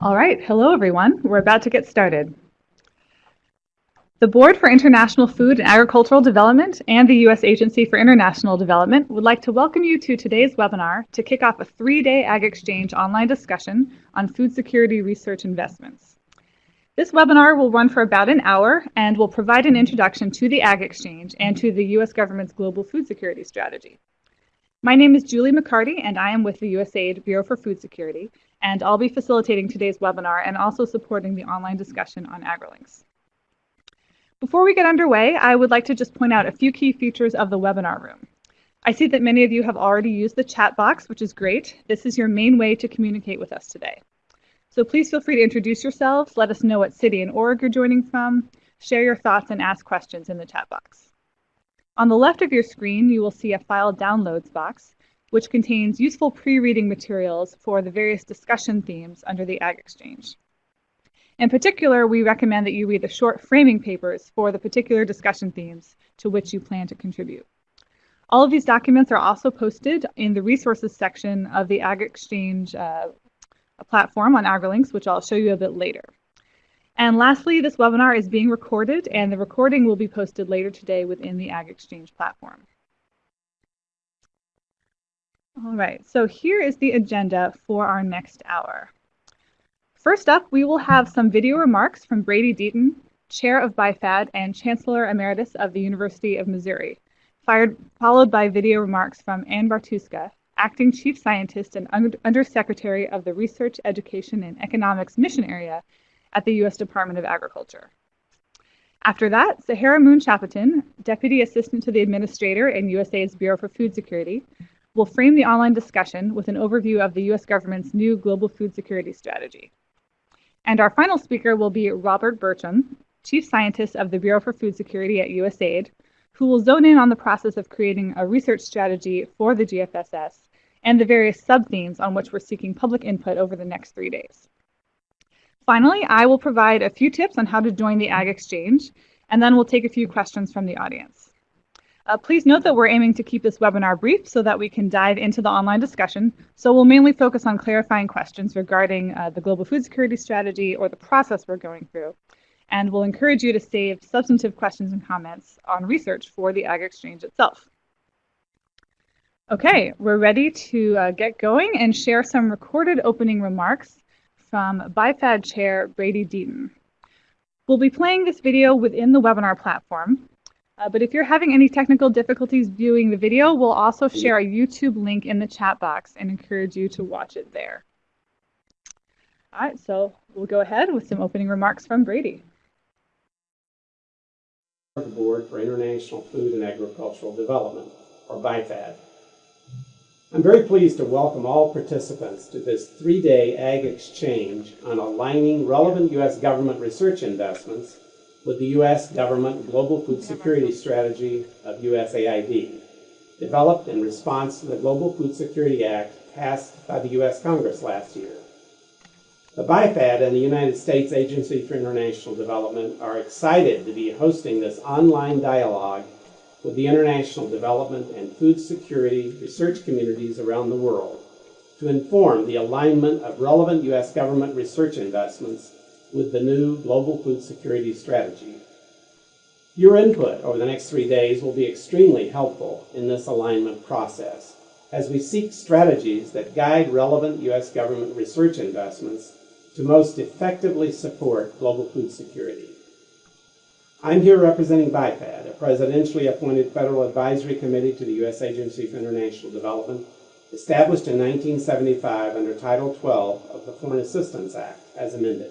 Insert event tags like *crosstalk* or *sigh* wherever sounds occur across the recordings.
All right, hello everyone. We're about to get started. The Board for International Food and Agricultural Development and the U.S. Agency for International Development would like to welcome you to today's webinar to kick off a three-day Ag Exchange online discussion on food security research investments. This webinar will run for about an hour and will provide an introduction to the Ag Exchange and to the U.S. government's global food security strategy. My name is Julie McCarty and I am with the USAID Bureau for Food Security and I'll be facilitating today's webinar and also supporting the online discussion on AgriLinks. Before we get underway, I would like to just point out a few key features of the webinar room. I see that many of you have already used the chat box, which is great. This is your main way to communicate with us today. So please feel free to introduce yourselves, let us know what city and org you're joining from, share your thoughts and ask questions in the chat box. On the left of your screen, you will see a file downloads box, which contains useful pre-reading materials for the various discussion themes under the Ag Exchange. In particular, we recommend that you read the short framing papers for the particular discussion themes to which you plan to contribute. All of these documents are also posted in the resources section of the Ag Exchange uh, platform on AgriLinks, which I'll show you a bit later. And lastly, this webinar is being recorded and the recording will be posted later today within the Ag Exchange platform. All right, so here is the agenda for our next hour. First up, we will have some video remarks from Brady Deaton, Chair of BIFAD and Chancellor Emeritus of the University of Missouri, fired, followed by video remarks from Ann Bartuska, Acting Chief Scientist and Undersecretary of the Research, Education, and Economics Mission Area at the U.S. Department of Agriculture. After that, Sahara Moon Chapotin, Deputy Assistant to the Administrator in USAID's Bureau for Food Security, will frame the online discussion with an overview of the U.S. government's new global food security strategy. And our final speaker will be Robert Bertram, Chief Scientist of the Bureau for Food Security at USAID, who will zone in on the process of creating a research strategy for the GFSS and the various sub-themes on which we're seeking public input over the next three days. Finally, I will provide a few tips on how to join the Ag Exchange, and then we'll take a few questions from the audience. Uh, please note that we're aiming to keep this webinar brief so that we can dive into the online discussion. So we'll mainly focus on clarifying questions regarding uh, the global food security strategy or the process we're going through. And we'll encourage you to save substantive questions and comments on research for the Ag Exchange itself. Okay, we're ready to uh, get going and share some recorded opening remarks from BIFAD Chair Brady Deaton. We'll be playing this video within the webinar platform, uh, but if you're having any technical difficulties viewing the video, we'll also share a YouTube link in the chat box and encourage you to watch it there. All right, so we'll go ahead with some opening remarks from Brady. The Board for International Food and Agricultural Development, or BIFAD. I'm very pleased to welcome all participants to this three-day Ag Exchange on aligning relevant U.S. government research investments with the U.S. government Global Food Security Strategy of USAID, developed in response to the Global Food Security Act passed by the U.S. Congress last year. The BIFAD and the United States Agency for International Development are excited to be hosting this online dialogue with the international development and food security research communities around the world to inform the alignment of relevant U.S. government research investments with the new Global Food Security Strategy. Your input over the next three days will be extremely helpful in this alignment process as we seek strategies that guide relevant U.S. government research investments to most effectively support global food security. I'm here representing BIFAD, a presidentially appointed federal advisory committee to the U.S. Agency for International Development, established in 1975 under Title 12 of the Foreign Assistance Act, as amended.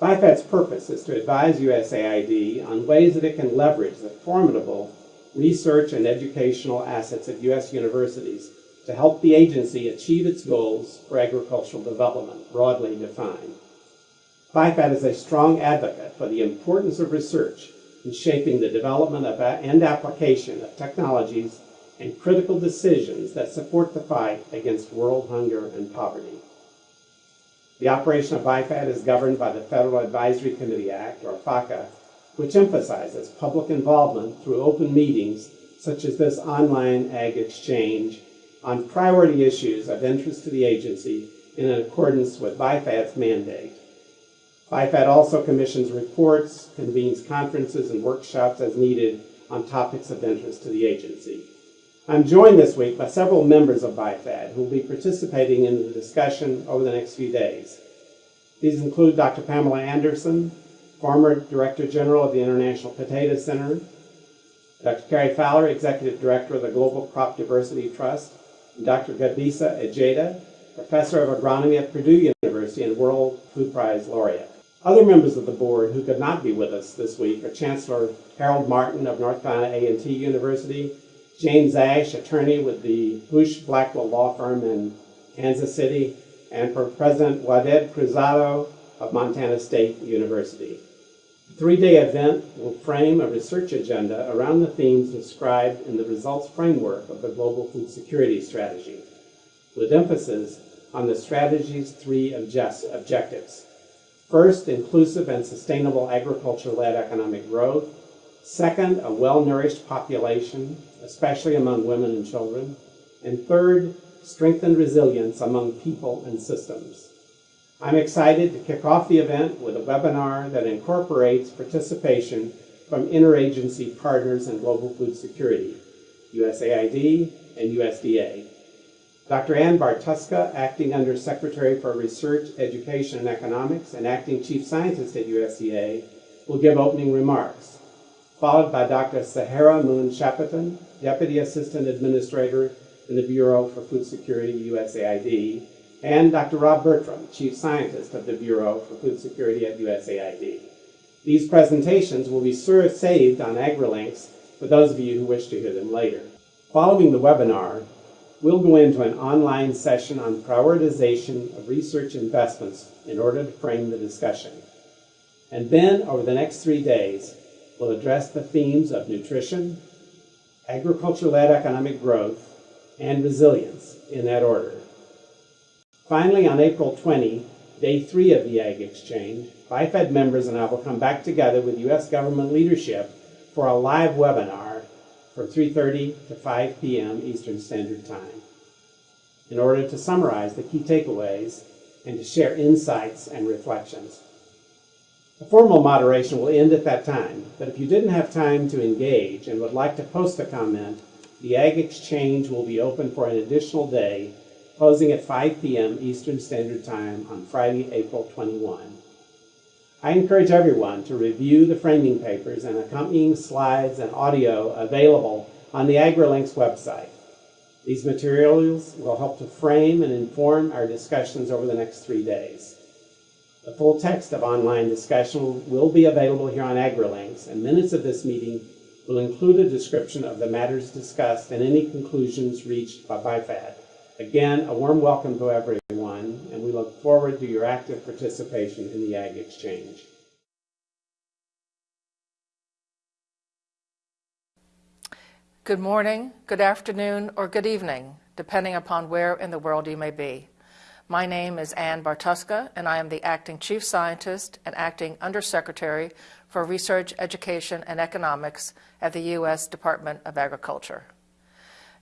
BIFAD's purpose is to advise USAID on ways that it can leverage the formidable research and educational assets of U.S. universities to help the agency achieve its goals for agricultural development, broadly defined. BIFAD is a strong advocate for the importance of research in shaping the development of and application of technologies and critical decisions that support the fight against world hunger and poverty. The operation of BIFAD is governed by the Federal Advisory Committee Act, or FACA, which emphasizes public involvement through open meetings such as this online ag exchange on priority issues of interest to the agency in accordance with BIFAD's mandate. BIFAD also commissions reports, convenes conferences and workshops as needed on topics of interest to the agency. I'm joined this week by several members of BIFAD who will be participating in the discussion over the next few days. These include Dr. Pamela Anderson, former Director General of the International Potato Center, Dr. Cary Fowler, Executive Director of the Global Crop Diversity Trust, and Dr. Gebisa Ejeta, Professor of Agronomy at Purdue University and World Food Prize Laureate. Other members of the board who could not be with us this week are Chancellor Harold Martin of North Carolina A&T University, James Ash, attorney with the Husch Blackwell Law Firm in Kansas City, and for President Waded Cruzado of Montana State University. The three-day event will frame a research agenda around the themes described in the results framework of the Global Food Security Strategy, with emphasis on the strategy's three objectives. First, inclusive and sustainable agriculture-led economic growth. Second, a well-nourished population, especially among women and children. And third, strengthened resilience among people and systems. I'm excited to kick off the event with a webinar that incorporates participation from interagency partners in global food security, USAID and USDA. Dr. Ann Bartuska, Acting Under Secretary for Research, Education, and Economics, and Acting Chief Scientist at USDA, will give opening remarks, followed by Dr. Sahara Moon Chapotin, Deputy Assistant Administrator in the Bureau for Food Security, USAID, and Dr. Rob Bertram, Chief Scientist of the Bureau for Food Security at USAID. These presentations will be saved on AgriLinks for those of you who wish to hear them later. Following the webinar, we'll go into an online session on prioritization of research investments in order to frame the discussion. And then, over the next three days, we'll address the themes of nutrition, agriculture-led economic growth, and resilience in that order. Finally, on April 20, day three of the Ag Exchange, BIFAD members and I will come back together with U.S. government leadership for a live webinar from 3.30 to 5 p.m. Eastern Standard Time in order to summarize the key takeaways and to share insights and reflections. The formal moderation will end at that time, but if you didn't have time to engage and would like to post a comment, the Ag Exchange will be open for an additional day, closing at 5 p.m. Eastern Standard Time on Friday, April 21. I encourage everyone to review the framing papers and accompanying slides and audio available on the AgriLinks website. These materials will help to frame and inform our discussions over the next three days. The full text of online discussion will be available here on AgriLinks, and minutes of this meeting will include a description of the matters discussed and any conclusions reached by BIFAD. Again, a warm welcome to everyone, forward to your active participation in the Ag Exchange. Good morning, good afternoon, or good evening, depending upon where in the world you may be. My name is Ann Bartuska, and I am the Acting Chief Scientist and Acting Undersecretary for Research, Education, and Economics at the U.S. Department of Agriculture.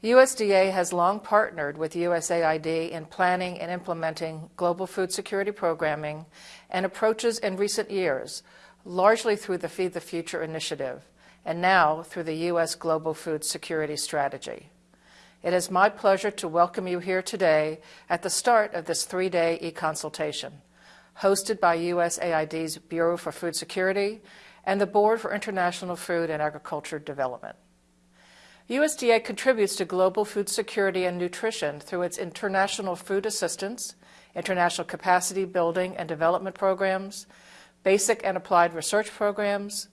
USDA has long partnered with USAID in planning and implementing global food security programming and approaches in recent years, largely through the Feed the Future initiative, and now through the U.S. Global Food Security Strategy. It is my pleasure to welcome you here today at the start of this three-day e-consultation, hosted by USAID's Bureau for Food Security and the Board for International Food and Agriculture Development. USDA contributes to global food security and nutrition through its international food assistance, international capacity building and development programs, basic and applied research programs,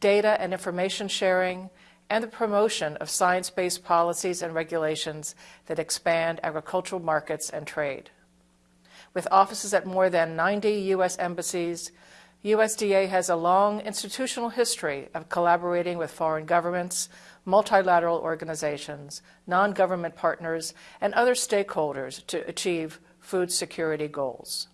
data and information sharing, and the promotion of science-based policies and regulations that expand agricultural markets and trade. With offices at more than 90 U.S. embassies, USDA has a long institutional history of collaborating with foreign governments, multilateral organizations, non-government partners, and other stakeholders to achieve food security goals.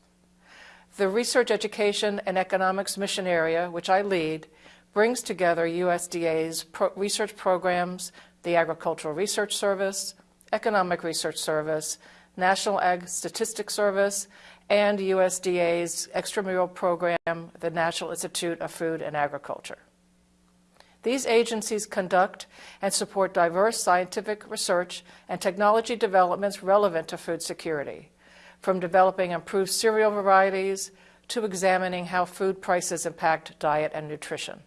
The Research, Education, and Economics Mission Area, which I lead, brings together USDA's pro research programs, the Agricultural Research Service, Economic Research Service, National Ag Statistics Service, and USDA's extramural program, the National Institute of Food and Agriculture. These agencies conduct and support diverse scientific research and technology developments relevant to food security, from developing improved cereal varieties to examining how food prices impact diet and nutrition.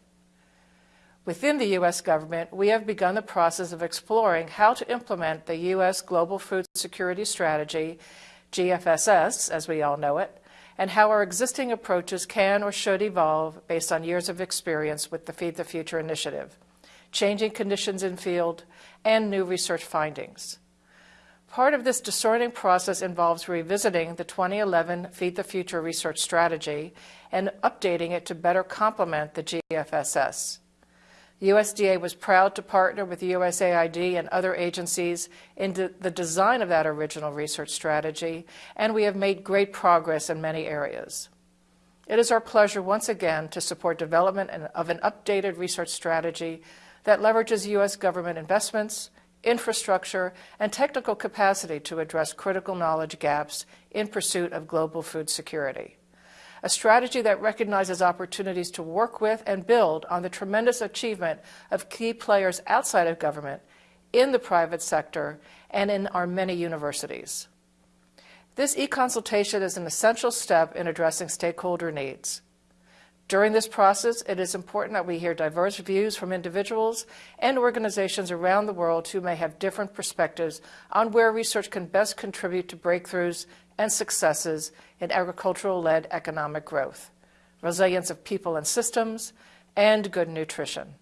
Within the U.S. government, we have begun the process of exploring how to implement the U.S. Global Food Security Strategy, GFSS as we all know it, and how our existing approaches can or should evolve based on years of experience with the Feed the Future initiative, changing conditions in field, and new research findings. Part of this discerning process involves revisiting the 2011 Feed the Future research strategy and updating it to better complement the GFSS. USDA was proud to partner with USAID and other agencies in the design of that original research strategy, and we have made great progress in many areas. It is our pleasure once again to support development of an updated research strategy that leverages U.S. government investments, infrastructure, and technical capacity to address critical knowledge gaps in pursuit of global food security a strategy that recognizes opportunities to work with and build on the tremendous achievement of key players outside of government, in the private sector, and in our many universities. This e-consultation is an essential step in addressing stakeholder needs. During this process, it is important that we hear diverse views from individuals and organizations around the world who may have different perspectives on where research can best contribute to breakthroughs and successes in agricultural-led economic growth, resilience of people and systems, and good nutrition.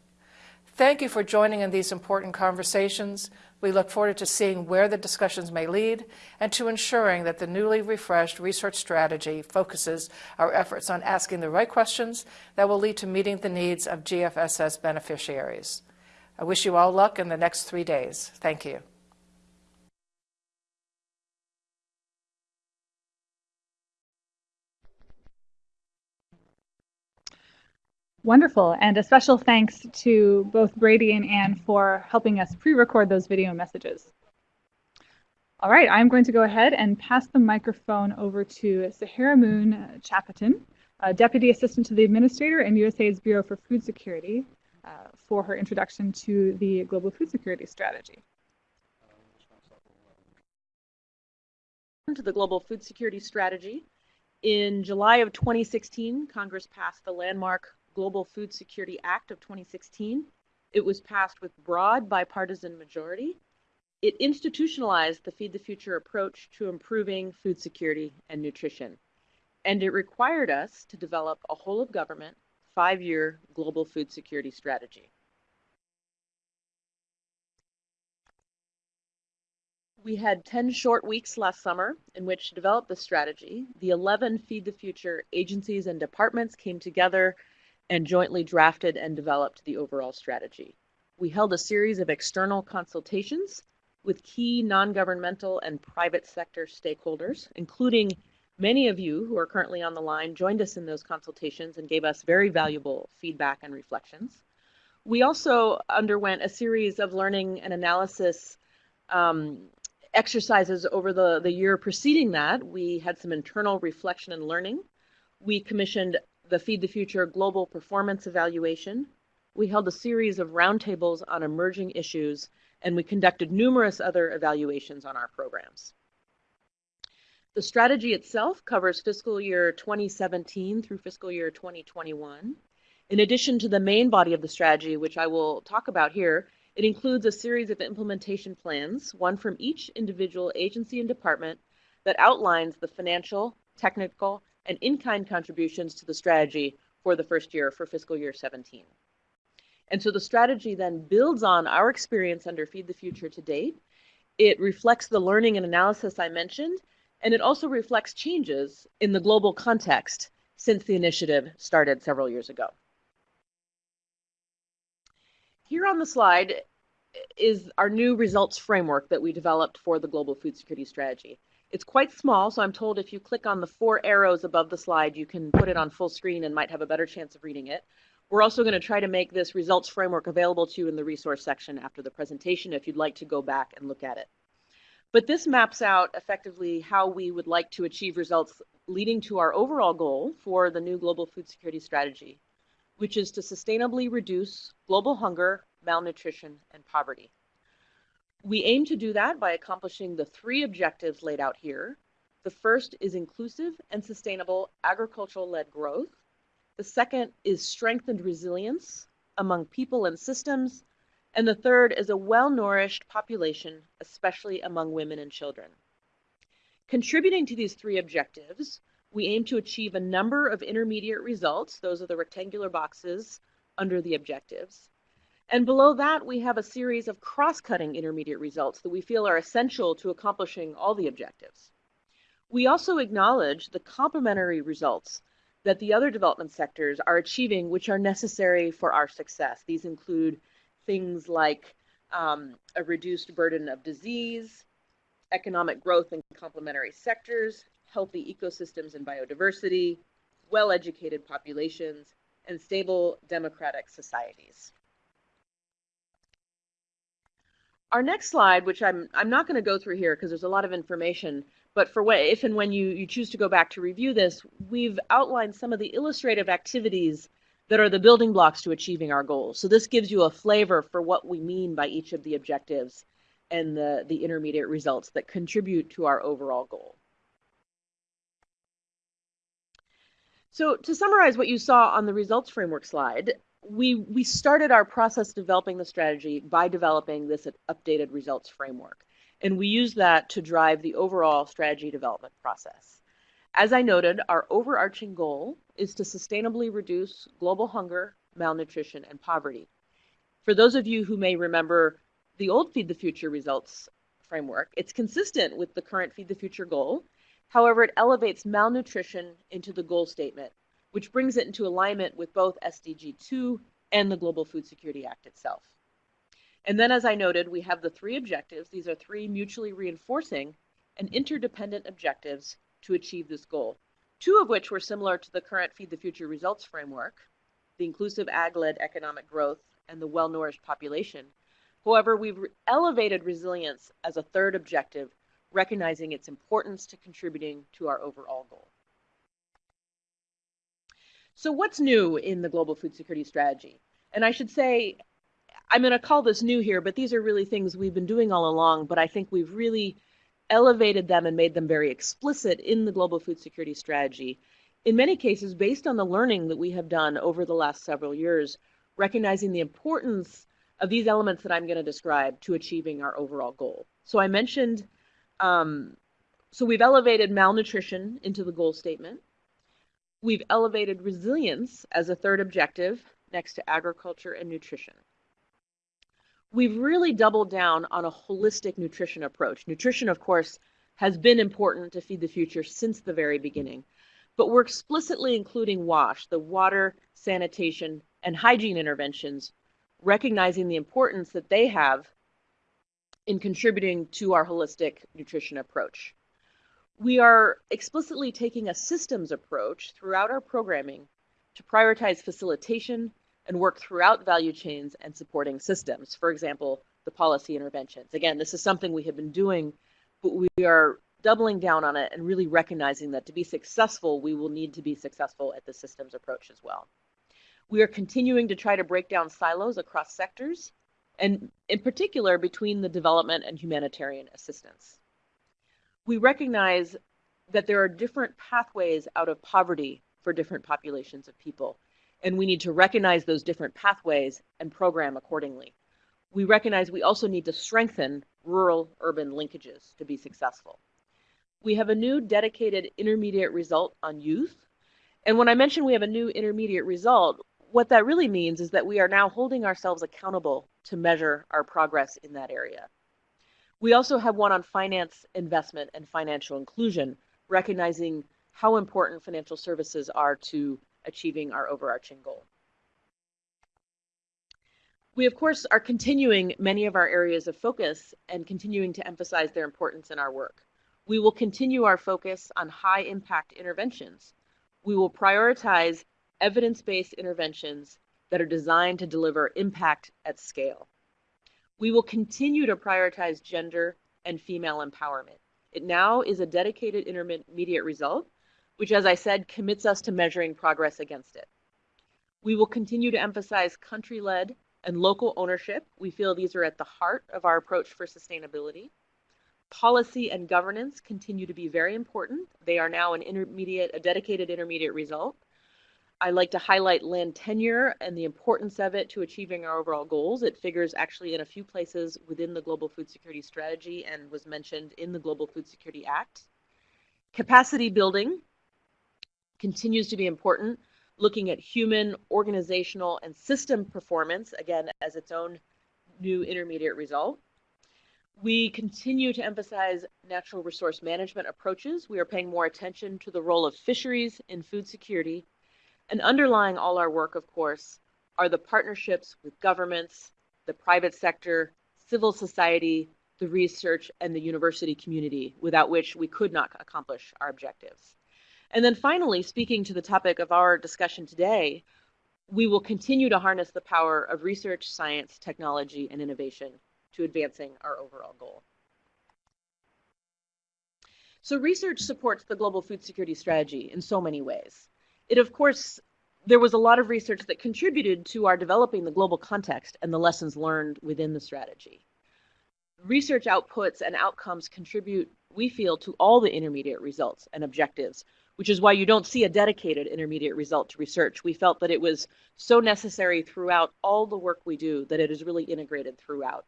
Thank you for joining in these important conversations. We look forward to seeing where the discussions may lead and to ensuring that the newly refreshed research strategy focuses our efforts on asking the right questions that will lead to meeting the needs of GFSS beneficiaries. I wish you all luck in the next three days. Thank you. Wonderful. And a special thanks to both Brady and Ann for helping us pre-record those video messages. All right, I'm going to go ahead and pass the microphone over to Saharamoon Chapotin, Deputy Assistant to the Administrator in USAID's Bureau for Food Security, uh, for her introduction to the Global Food Security Strategy. To the Global Food Security Strategy. In July of 2016, Congress passed the landmark Global Food Security Act of 2016. It was passed with broad bipartisan majority. It institutionalized the Feed the Future approach to improving food security and nutrition. And it required us to develop a whole of government five year global food security strategy. We had 10 short weeks last summer in which to develop the strategy. The 11 Feed the Future agencies and departments came together and jointly drafted and developed the overall strategy. We held a series of external consultations with key non-governmental and private sector stakeholders, including many of you who are currently on the line joined us in those consultations and gave us very valuable feedback and reflections. We also underwent a series of learning and analysis um, exercises over the, the year preceding that. We had some internal reflection and learning. We commissioned the Feed the Future Global Performance Evaluation. We held a series of roundtables on emerging issues, and we conducted numerous other evaluations on our programs. The strategy itself covers fiscal year 2017 through fiscal year 2021. In addition to the main body of the strategy, which I will talk about here, it includes a series of implementation plans, one from each individual agency and department, that outlines the financial, technical, and in-kind contributions to the strategy for the first year for fiscal year 17. And so the strategy then builds on our experience under Feed the Future to date. It reflects the learning and analysis I mentioned, and it also reflects changes in the global context since the initiative started several years ago. Here on the slide is our new results framework that we developed for the Global Food Security Strategy. It's quite small, so I'm told if you click on the four arrows above the slide, you can put it on full screen and might have a better chance of reading it. We're also going to try to make this results framework available to you in the resource section after the presentation if you'd like to go back and look at it. But this maps out effectively how we would like to achieve results leading to our overall goal for the new global food security strategy, which is to sustainably reduce global hunger, malnutrition, and poverty. We aim to do that by accomplishing the three objectives laid out here. The first is inclusive and sustainable agricultural led growth. The second is strengthened resilience among people and systems. And the third is a well nourished population, especially among women and children. Contributing to these three objectives, we aim to achieve a number of intermediate results. Those are the rectangular boxes under the objectives. And below that, we have a series of cross-cutting intermediate results that we feel are essential to accomplishing all the objectives. We also acknowledge the complementary results that the other development sectors are achieving, which are necessary for our success. These include things like um, a reduced burden of disease, economic growth in complementary sectors, healthy ecosystems and biodiversity, well-educated populations, and stable democratic societies. Our next slide, which I'm, I'm not going to go through here because there's a lot of information, but for what, if and when you, you choose to go back to review this, we've outlined some of the illustrative activities that are the building blocks to achieving our goals. So this gives you a flavor for what we mean by each of the objectives and the, the intermediate results that contribute to our overall goal. So to summarize what you saw on the results framework slide, we, we started our process developing the strategy by developing this updated results framework. And we use that to drive the overall strategy development process. As I noted, our overarching goal is to sustainably reduce global hunger, malnutrition, and poverty. For those of you who may remember the old Feed the Future results framework, it's consistent with the current Feed the Future goal. However, it elevates malnutrition into the goal statement which brings it into alignment with both SDG 2 and the Global Food Security Act itself. And then, as I noted, we have the three objectives. These are three mutually reinforcing and interdependent objectives to achieve this goal, two of which were similar to the current Feed the Future results framework, the inclusive ag-led economic growth and the well-nourished population. However, we've elevated resilience as a third objective, recognizing its importance to contributing to our overall goal. So what's new in the global food security strategy? And I should say, I'm going to call this new here, but these are really things we've been doing all along, but I think we've really elevated them and made them very explicit in the global food security strategy. In many cases, based on the learning that we have done over the last several years, recognizing the importance of these elements that I'm going to describe to achieving our overall goal. So I mentioned, um, so we've elevated malnutrition into the goal statement. We've elevated resilience as a third objective next to agriculture and nutrition. We've really doubled down on a holistic nutrition approach. Nutrition, of course, has been important to Feed the Future since the very beginning, but we're explicitly including WASH, the water, sanitation, and hygiene interventions, recognizing the importance that they have in contributing to our holistic nutrition approach. We are explicitly taking a systems approach throughout our programming to prioritize facilitation and work throughout value chains and supporting systems. For example, the policy interventions. Again, this is something we have been doing, but we are doubling down on it and really recognizing that to be successful, we will need to be successful at the systems approach as well. We are continuing to try to break down silos across sectors, and in particular between the development and humanitarian assistance we recognize that there are different pathways out of poverty for different populations of people. And we need to recognize those different pathways and program accordingly. We recognize we also need to strengthen rural urban linkages to be successful. We have a new dedicated intermediate result on youth. And when I mention we have a new intermediate result, what that really means is that we are now holding ourselves accountable to measure our progress in that area. We also have one on finance, investment, and financial inclusion, recognizing how important financial services are to achieving our overarching goal. We, of course, are continuing many of our areas of focus and continuing to emphasize their importance in our work. We will continue our focus on high impact interventions. We will prioritize evidence based interventions that are designed to deliver impact at scale. We will continue to prioritize gender and female empowerment. It now is a dedicated intermediate result, which, as I said, commits us to measuring progress against it. We will continue to emphasize country led and local ownership. We feel these are at the heart of our approach for sustainability. Policy and governance continue to be very important. They are now an intermediate, a dedicated intermediate result. I like to highlight land tenure and the importance of it to achieving our overall goals. It figures actually in a few places within the Global Food Security Strategy and was mentioned in the Global Food Security Act. Capacity building continues to be important, looking at human, organizational, and system performance, again, as its own new intermediate result. We continue to emphasize natural resource management approaches. We are paying more attention to the role of fisheries in food security. And underlying all our work, of course, are the partnerships with governments, the private sector, civil society, the research, and the university community, without which we could not accomplish our objectives. And then finally, speaking to the topic of our discussion today, we will continue to harness the power of research, science, technology, and innovation to advancing our overall goal. So research supports the global food security strategy in so many ways. It, of course, there was a lot of research that contributed to our developing the global context and the lessons learned within the strategy. Research outputs and outcomes contribute, we feel, to all the intermediate results and objectives, which is why you don't see a dedicated intermediate result to research. We felt that it was so necessary throughout all the work we do that it is really integrated throughout.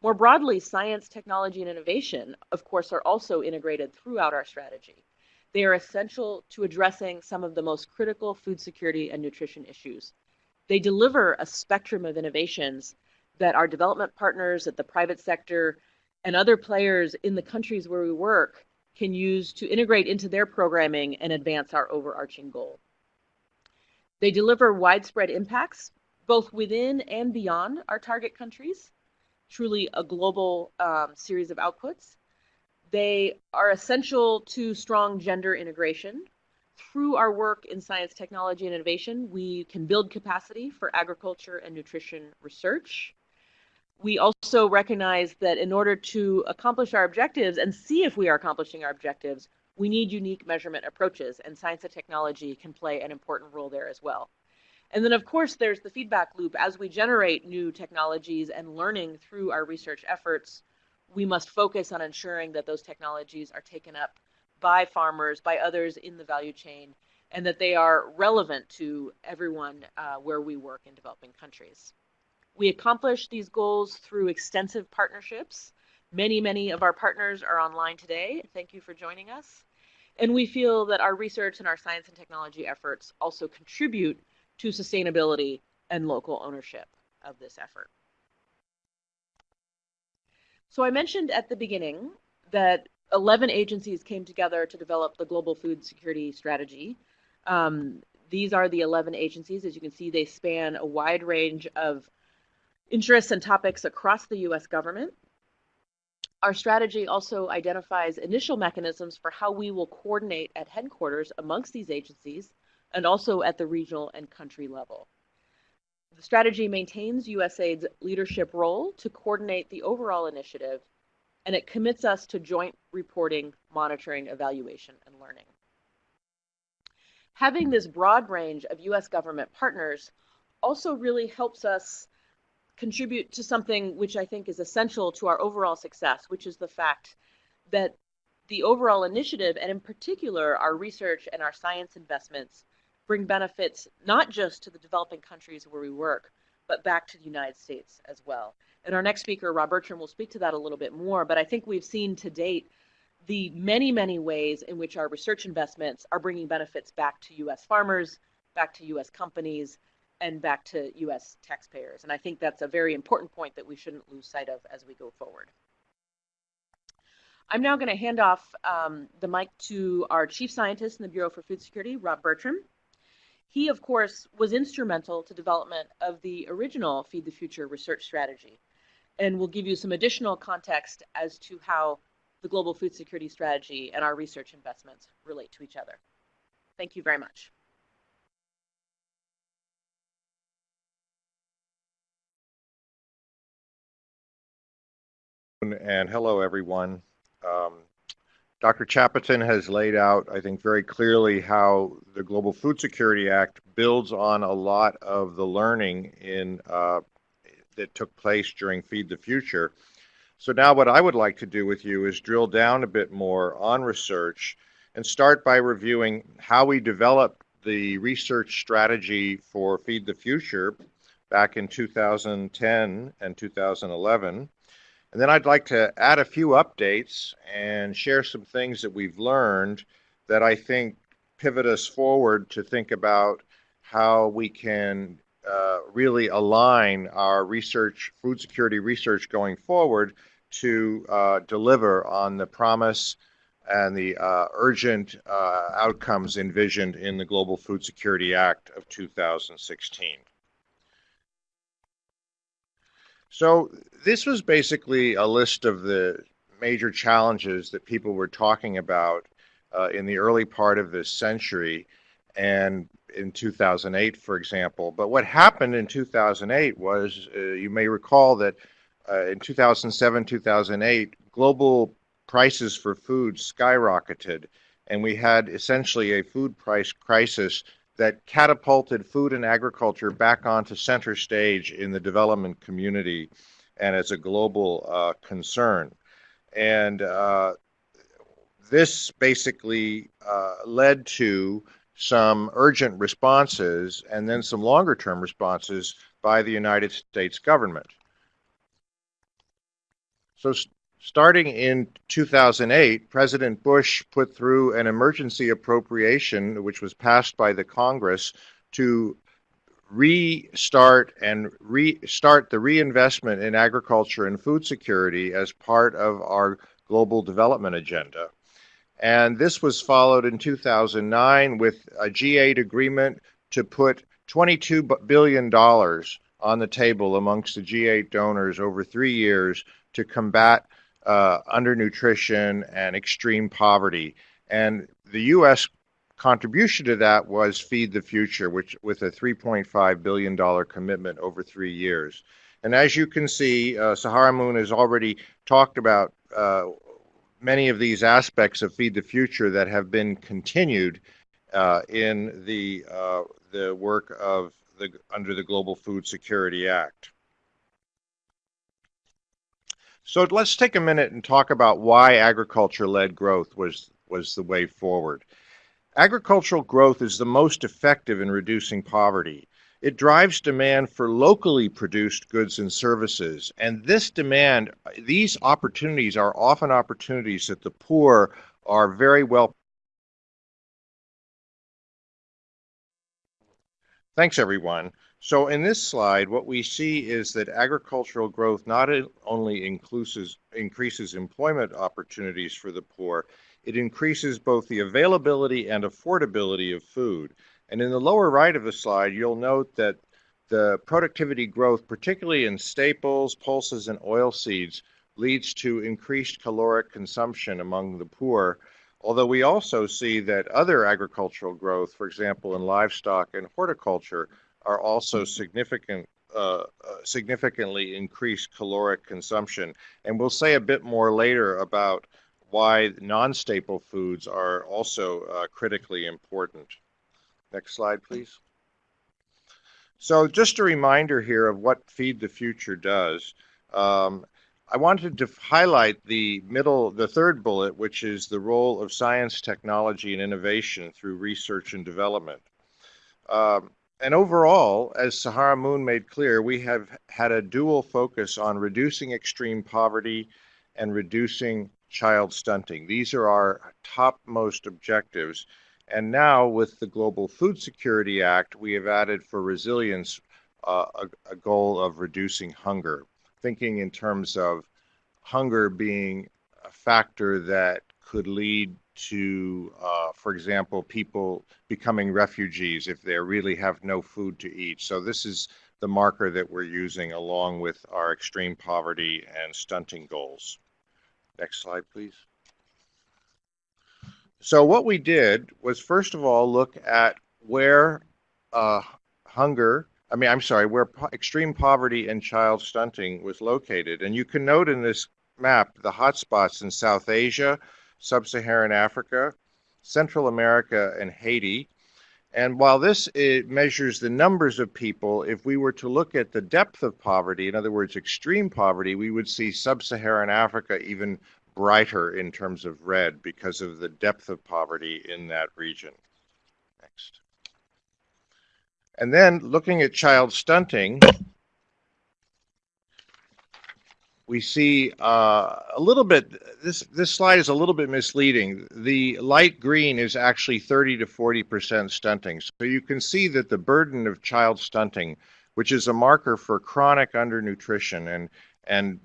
More broadly, science, technology, and innovation, of course, are also integrated throughout our strategy. They are essential to addressing some of the most critical food security and nutrition issues. They deliver a spectrum of innovations that our development partners at the private sector and other players in the countries where we work can use to integrate into their programming and advance our overarching goal. They deliver widespread impacts both within and beyond our target countries truly a global um, series of outputs. They are essential to strong gender integration. Through our work in science, technology, and innovation, we can build capacity for agriculture and nutrition research. We also recognize that in order to accomplish our objectives and see if we are accomplishing our objectives, we need unique measurement approaches, and science and technology can play an important role there as well. And then, of course, there's the feedback loop. As we generate new technologies and learning through our research efforts, we must focus on ensuring that those technologies are taken up by farmers, by others in the value chain, and that they are relevant to everyone uh, where we work in developing countries. We accomplish these goals through extensive partnerships. Many, many of our partners are online today. Thank you for joining us. And we feel that our research and our science and technology efforts also contribute to sustainability and local ownership of this effort. So I mentioned at the beginning that 11 agencies came together to develop the Global Food Security Strategy. Um, these are the 11 agencies. As you can see, they span a wide range of interests and topics across the US government. Our strategy also identifies initial mechanisms for how we will coordinate at headquarters amongst these agencies and also at the regional and country level. The strategy maintains USAID's leadership role to coordinate the overall initiative, and it commits us to joint reporting, monitoring, evaluation, and learning. Having this broad range of US government partners also really helps us contribute to something which I think is essential to our overall success, which is the fact that the overall initiative, and in particular our research and our science investments, bring benefits not just to the developing countries where we work, but back to the United States as well. And our next speaker, Rob Bertram, will speak to that a little bit more, but I think we've seen to date the many, many ways in which our research investments are bringing benefits back to US farmers, back to US companies, and back to US taxpayers. And I think that's a very important point that we shouldn't lose sight of as we go forward. I'm now going to hand off um, the mic to our chief scientist in the Bureau for Food Security, Rob Bertram. He, of course, was instrumental to development of the original Feed the Future research strategy and we'll give you some additional context as to how the global food security strategy and our research investments relate to each other. Thank you very much. and hello everyone. Um, Dr. Chapotin has laid out, I think, very clearly how the Global Food Security Act builds on a lot of the learning in uh, that took place during Feed the Future. So now what I would like to do with you is drill down a bit more on research and start by reviewing how we developed the research strategy for Feed the Future back in 2010 and 2011 and then I'd like to add a few updates and share some things that we've learned that I think pivot us forward to think about how we can uh, really align our research, food security research going forward to uh, deliver on the promise and the uh, urgent uh, outcomes envisioned in the Global Food Security Act of 2016. So this was basically a list of the major challenges that people were talking about uh, in the early part of this century and in 2008, for example. But what happened in 2008 was, uh, you may recall that uh, in 2007, 2008, global prices for food skyrocketed, and we had essentially a food price crisis that catapulted food and agriculture back onto center stage in the development community and as a global uh, concern. And uh, this basically uh, led to some urgent responses and then some longer term responses by the United States government. So, starting in 2008, President Bush put through an emergency appropriation, which was passed by the Congress, to restart and restart the reinvestment in agriculture and food security as part of our global development agenda. And this was followed in 2009 with a G8 agreement to put $22 billion on the table amongst the G8 donors over three years to combat uh, undernutrition and extreme poverty. And the U.S. contribution to that was Feed the Future, which with a 3.5 billion dollar commitment over three years. And as you can see, uh, Sahara-Moon has already talked about uh, many of these aspects of Feed the Future that have been continued uh, in the uh, the work of the under the Global Food Security Act. So let's take a minute and talk about why agriculture-led growth was, was the way forward. Agricultural growth is the most effective in reducing poverty. It drives demand for locally produced goods and services. And this demand, these opportunities are often opportunities that the poor are very well. Thanks, everyone. So in this slide, what we see is that agricultural growth not only increases, increases employment opportunities for the poor, it increases both the availability and affordability of food. And in the lower right of the slide, you'll note that the productivity growth, particularly in staples, pulses, and oil seeds, leads to increased caloric consumption among the poor. Although we also see that other agricultural growth, for example, in livestock and horticulture, are also significant uh, uh, significantly increased caloric consumption. And we'll say a bit more later about why non-staple foods are also uh, critically important. Next slide, please. So just a reminder here of what Feed the Future does. Um, I wanted to highlight the middle, the third bullet, which is the role of science, technology, and innovation through research and development. Um, and overall, as Sahara-Moon made clear, we have had a dual focus on reducing extreme poverty and reducing child stunting. These are our topmost objectives. And now, with the Global Food Security Act, we have added for resilience uh, a, a goal of reducing hunger, thinking in terms of hunger being a factor that could lead to, uh, for example, people becoming refugees if they really have no food to eat. So this is the marker that we're using along with our extreme poverty and stunting goals. Next slide, please. So what we did was first of all look at where uh, hunger, I mean, I'm sorry, where po extreme poverty and child stunting was located. And you can note in this map the hotspots in South Asia, Sub-Saharan Africa, Central America, and Haiti. And while this measures the numbers of people, if we were to look at the depth of poverty, in other words, extreme poverty, we would see Sub-Saharan Africa even brighter in terms of red because of the depth of poverty in that region. Next. And then looking at child stunting, we see uh, a little bit, this, this slide is a little bit misleading. The light green is actually 30 to 40% stunting. So you can see that the burden of child stunting, which is a marker for chronic undernutrition and, and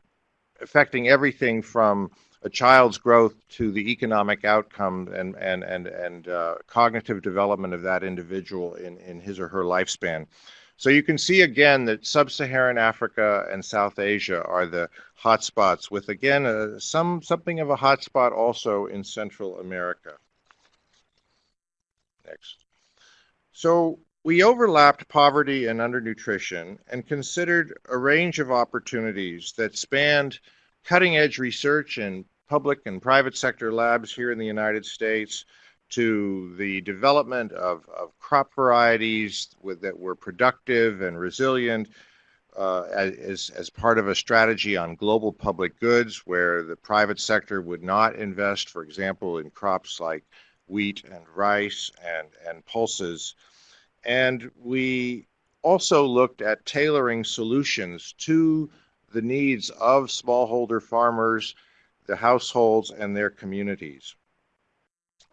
affecting everything from a child's growth to the economic outcome and, and, and, and uh, cognitive development of that individual in, in his or her lifespan. So you can see again that sub-Saharan Africa and South Asia are the hotspots, with again uh, some something of a hotspot also in Central America. Next. So we overlapped poverty and undernutrition and considered a range of opportunities that spanned cutting edge research in public and private sector labs here in the United States to the development of, of crop varieties with, that were productive and resilient uh, as, as part of a strategy on global public goods where the private sector would not invest, for example, in crops like wheat and rice and, and pulses. And we also looked at tailoring solutions to the needs of smallholder farmers, the households, and their communities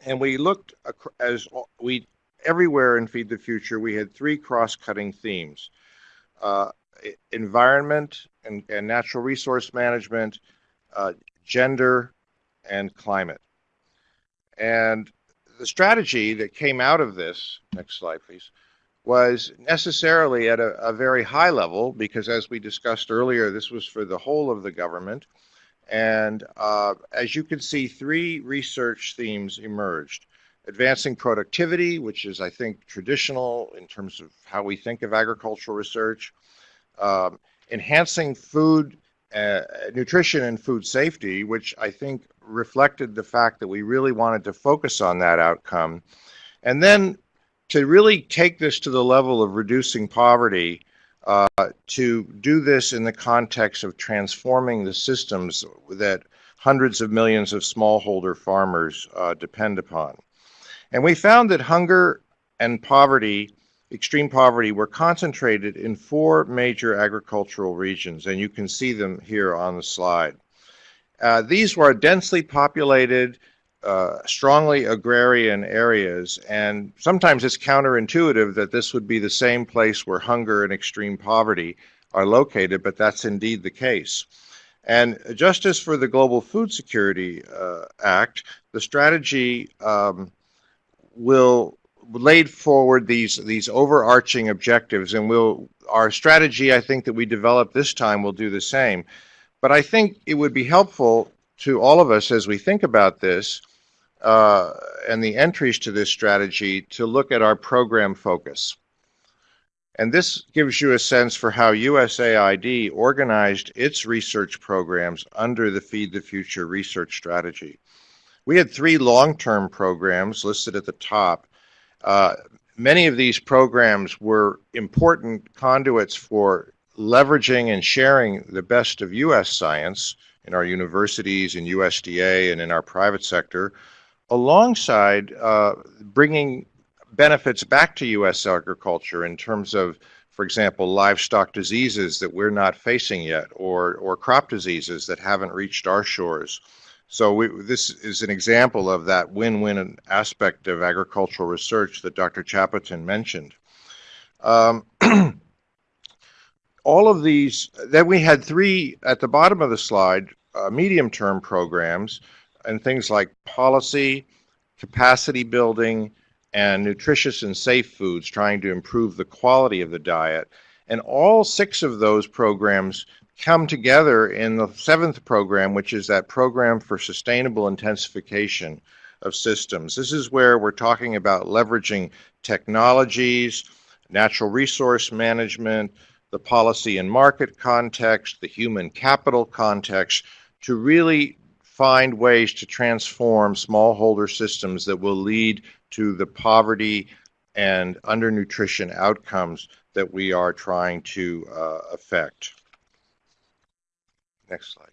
and we looked as we everywhere in Feed the Future, we had three cross-cutting themes: uh, environment and, and, natural resource management, uh, gender, and climate. And the strategy that came out of this, next slide, please, was necessarily at a, a very high level because, as we discussed earlier, this was for the whole of the government. And uh, as you can see, three research themes emerged. Advancing productivity, which is, I think, traditional in terms of how we think of agricultural research. Um, enhancing food, uh, nutrition and food safety, which I think reflected the fact that we really wanted to focus on that outcome. And then to really take this to the level of reducing poverty uh, to do this in the context of transforming the systems that hundreds of millions of smallholder farmers uh, depend upon. And we found that hunger and poverty, extreme poverty, were concentrated in four major agricultural regions, and you can see them here on the slide. Uh, these were densely populated, uh, strongly agrarian areas, and sometimes it's counterintuitive that this would be the same place where hunger and extreme poverty are located, but that's indeed the case. And just as for the Global Food Security uh, Act, the strategy um, will laid forward these these overarching objectives, and will our strategy I think that we develop this time will do the same. But I think it would be helpful to all of us as we think about this uh, and the entries to this strategy to look at our program focus. And this gives you a sense for how USAID organized its research programs under the Feed the Future research strategy. We had three long-term programs listed at the top. Uh, many of these programs were important conduits for leveraging and sharing the best of U.S. science in our universities, in USDA, and in our private sector, alongside uh, bringing benefits back to U.S. agriculture in terms of, for example, livestock diseases that we're not facing yet, or, or crop diseases that haven't reached our shores. So we, this is an example of that win-win aspect of agricultural research that Dr. Chapotin mentioned. Um, *clears throat* all of these, then we had three at the bottom of the slide, uh, medium-term programs and things like policy, capacity building, and nutritious and safe foods, trying to improve the quality of the diet. And all six of those programs come together in the seventh program, which is that program for sustainable intensification of systems. This is where we're talking about leveraging technologies, natural resource management, the policy and market context, the human capital context to really find ways to transform smallholder systems that will lead to the poverty and undernutrition outcomes that we are trying to uh, affect. Next slide.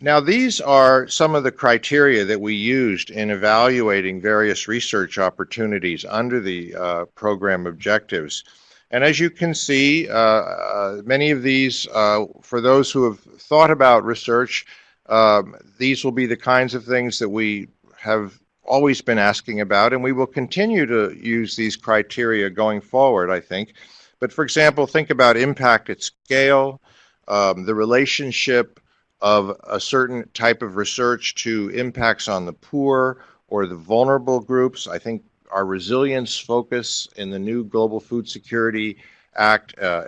Now, these are some of the criteria that we used in evaluating various research opportunities under the uh, program objectives. And as you can see, uh, uh, many of these, uh, for those who have thought about research, um, these will be the kinds of things that we have always been asking about, and we will continue to use these criteria going forward, I think. But for example, think about impact at scale, um, the relationship of a certain type of research to impacts on the poor or the vulnerable groups. I think our resilience focus in the new Global Food Security Act uh,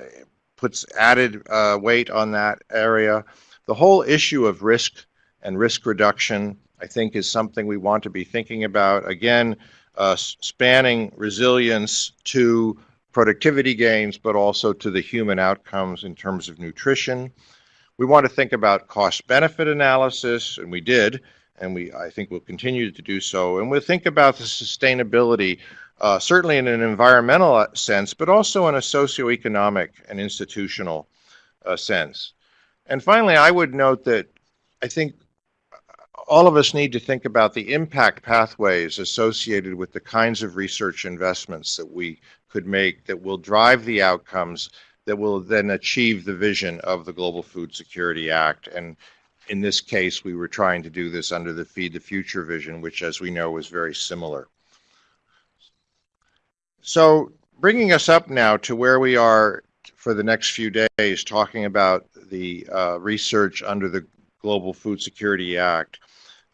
puts added uh, weight on that area. The whole issue of risk and risk reduction I think is something we want to be thinking about. Again, uh, spanning resilience to productivity gains, but also to the human outcomes in terms of nutrition. We want to think about cost benefit analysis, and we did, and we I think we'll continue to do so. And we'll think about the sustainability, uh, certainly in an environmental sense, but also in a socioeconomic and institutional uh, sense. And finally, I would note that I think all of us need to think about the impact pathways associated with the kinds of research investments that we could make that will drive the outcomes that will then achieve the vision of the Global Food Security Act. And in this case, we were trying to do this under the Feed the Future vision, which, as we know, is very similar. So, bringing us up now to where we are for the next few days, talking about the uh, research under the Global Food Security Act.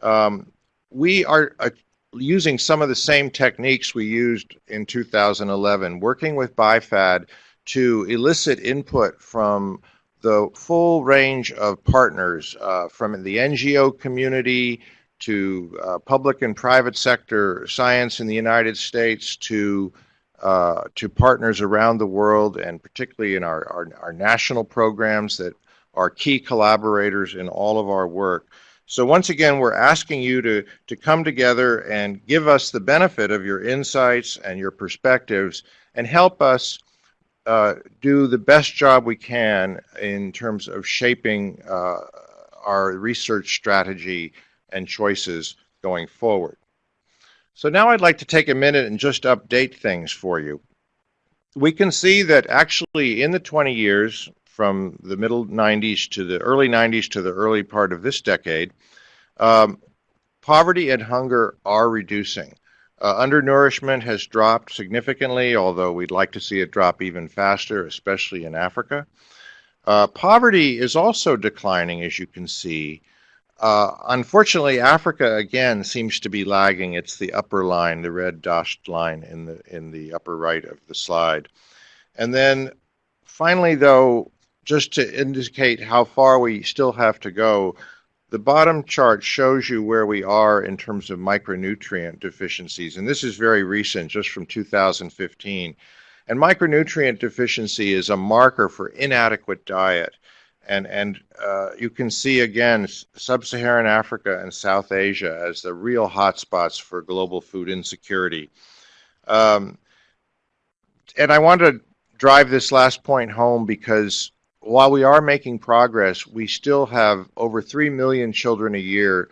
Um, we are uh, using some of the same techniques we used in 2011, working with BIFAD to elicit input from the full range of partners uh, from the NGO community to uh, public and private sector science in the United States to uh, to partners around the world and particularly in our, our, our national programs that are key collaborators in all of our work. So once again, we're asking you to, to come together and give us the benefit of your insights and your perspectives and help us uh, do the best job we can in terms of shaping uh, our research strategy and choices going forward. So now I'd like to take a minute and just update things for you. We can see that actually in the 20 years from the middle 90s to the early 90s to the early part of this decade, um, poverty and hunger are reducing. Uh, undernourishment has dropped significantly, although we'd like to see it drop even faster, especially in Africa. Uh, poverty is also declining, as you can see. Uh, unfortunately, Africa again seems to be lagging. It's the upper line, the red dashed line in the in the upper right of the slide. And then finally, though, just to indicate how far we still have to go, the bottom chart shows you where we are in terms of micronutrient deficiencies, and this is very recent, just from 2015. And micronutrient deficiency is a marker for inadequate diet. And, and uh, you can see again sub-Saharan Africa and South Asia as the real hotspots for global food insecurity. Um, and I want to drive this last point home because while we are making progress, we still have over 3 million children a year